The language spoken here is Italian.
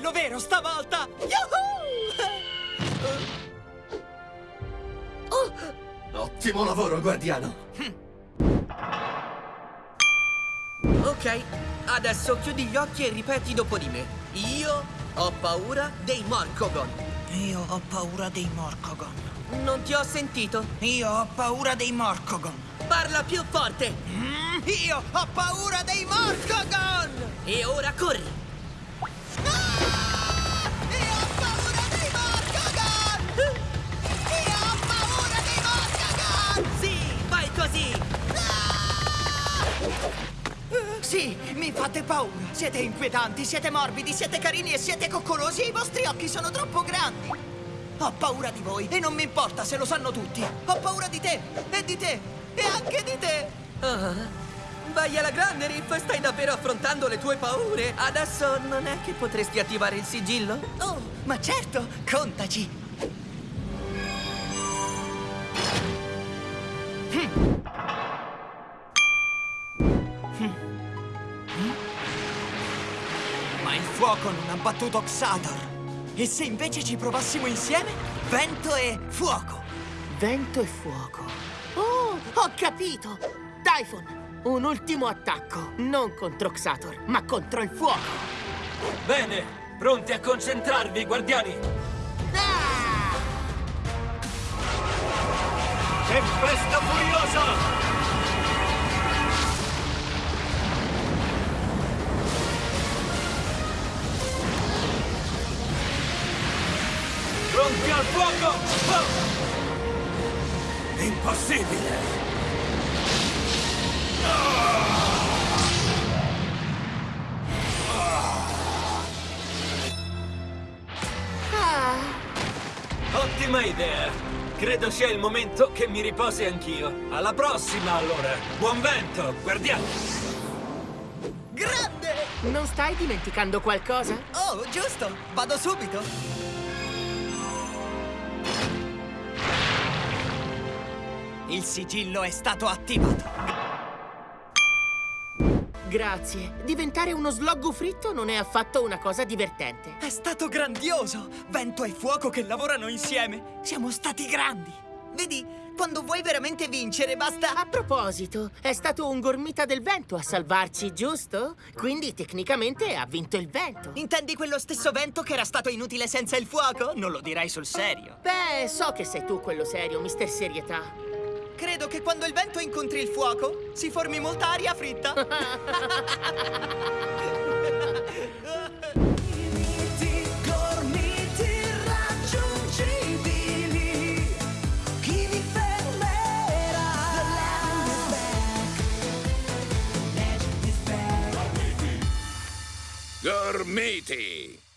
davvero stavolta! Yahoo! Ottimo lavoro, guardiano! Ok, adesso chiudi gli occhi e ripeti dopo di me. Io ho paura dei Morcogon. Io ho paura dei Morcogon. Non ti ho sentito. Io ho paura dei Morcogon. Parla più forte. Mm, io ho paura dei Morcogon! E ora corri. Sì, mi fate paura. Siete inquietanti, siete morbidi, siete carini e siete coccolosi e i vostri occhi sono troppo grandi. Ho paura di voi e non mi importa se lo sanno tutti. Ho paura di te e di te e anche di te. Ah, vai alla grande, Riff. Stai davvero affrontando le tue paure. Adesso non è che potresti attivare il sigillo? Oh, ma certo, contaci. Ma il fuoco non ha battuto Xador. E se invece ci provassimo insieme? Vento e fuoco. Vento e fuoco. Oh, ho capito! Typhon, un ultimo attacco. Non contro Xator, ma contro il fuoco. Bene, pronti a concentrarvi, guardiani! Ah! Tempesta furiosa! Pronti al fuoco! Oh! Impossibile! Ottima idea! Credo sia il momento che mi riposi anch'io. Alla prossima, allora! Buon vento, guardiamo! Grande! Non stai dimenticando qualcosa? Oh, giusto. Vado subito. Il sigillo è stato attivato. Grazie. Diventare uno sloggo fritto non è affatto una cosa divertente. È stato grandioso! Vento e fuoco che lavorano insieme! Siamo stati grandi! Vedi, quando vuoi veramente vincere basta... A proposito, è stato un gormita del vento a salvarci, giusto? Quindi tecnicamente ha vinto il vento. Intendi quello stesso vento che era stato inutile senza il fuoco? Non lo direi sul serio. Beh, so che sei tu quello serio, mister serietà. Credo che quando il vento incontri il fuoco si formi molta aria fritta. gormiti!